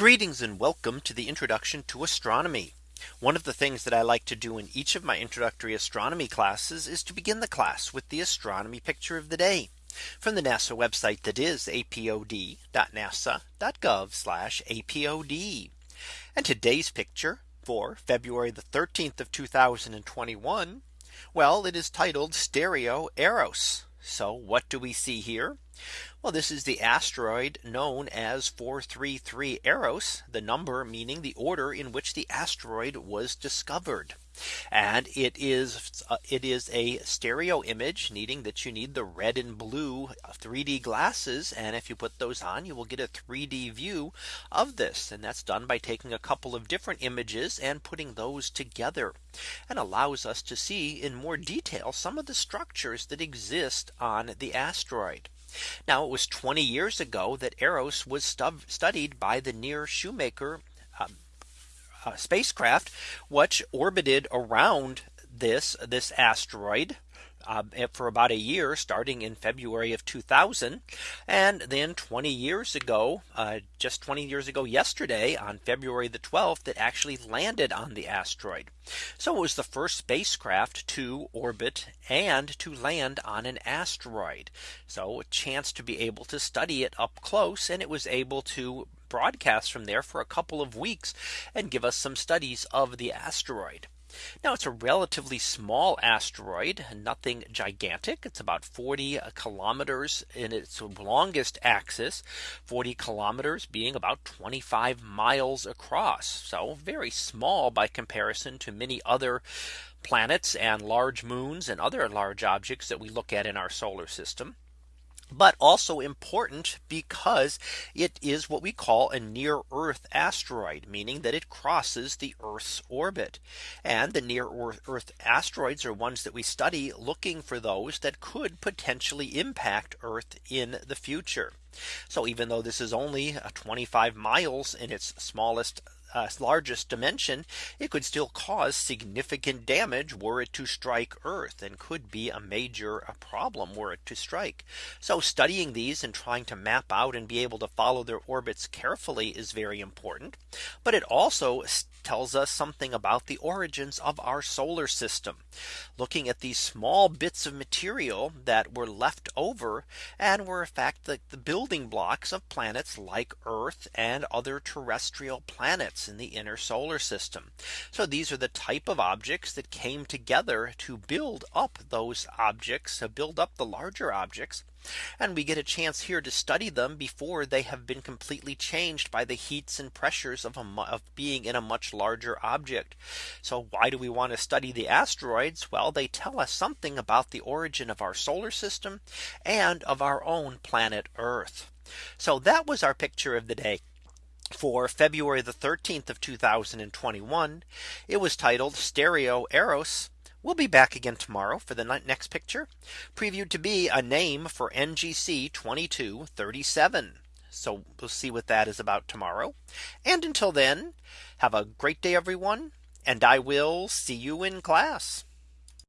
Greetings and welcome to the introduction to astronomy. One of the things that I like to do in each of my introductory astronomy classes is to begin the class with the astronomy picture of the day from the NASA website that is apod.nasa.gov apod. And today's picture for February the 13th of 2021. Well, it is titled Stereo Eros. So what do we see here? Well, this is the asteroid known as 433 Eros, the number meaning the order in which the asteroid was discovered. And it is uh, it is a stereo image needing that you need the red and blue 3D glasses. And if you put those on, you will get a 3D view of this. And that's done by taking a couple of different images and putting those together and allows us to see in more detail some of the structures that exist on the asteroid. Now it was 20 years ago that Eros was studied by the NEAR Shoemaker uh, uh, spacecraft, which orbited around this this asteroid uh, for about a year starting in February of 2000 and then 20 years ago uh, just 20 years ago yesterday on February the 12th that actually landed on the asteroid. So it was the first spacecraft to orbit and to land on an asteroid. So a chance to be able to study it up close and it was able to broadcast from there for a couple of weeks and give us some studies of the asteroid. Now it's a relatively small asteroid, nothing gigantic. It's about 40 kilometers in its longest axis, 40 kilometers being about 25 miles across. So very small by comparison to many other planets and large moons and other large objects that we look at in our solar system but also important because it is what we call a near Earth asteroid, meaning that it crosses the Earth's orbit. And the near Earth asteroids are ones that we study looking for those that could potentially impact Earth in the future. So even though this is only 25 miles in its smallest uh, largest dimension, it could still cause significant damage were it to strike Earth and could be a major a problem were it to strike. So studying these and trying to map out and be able to follow their orbits carefully is very important. But it also tells us something about the origins of our solar system. Looking at these small bits of material that were left over and were in fact the, the building blocks of planets like Earth and other terrestrial planets in the inner solar system. So these are the type of objects that came together to build up those objects to build up the larger objects and we get a chance here to study them before they have been completely changed by the heats and pressures of, a, of being in a much larger object. So why do we want to study the asteroids? Well, they tell us something about the origin of our solar system and of our own planet Earth. So that was our picture of the day for February the 13th of 2021. It was titled Stereo Eros We'll be back again tomorrow for the next picture previewed to be a name for NGC 2237. So we'll see what that is about tomorrow. And until then, have a great day, everyone. And I will see you in class.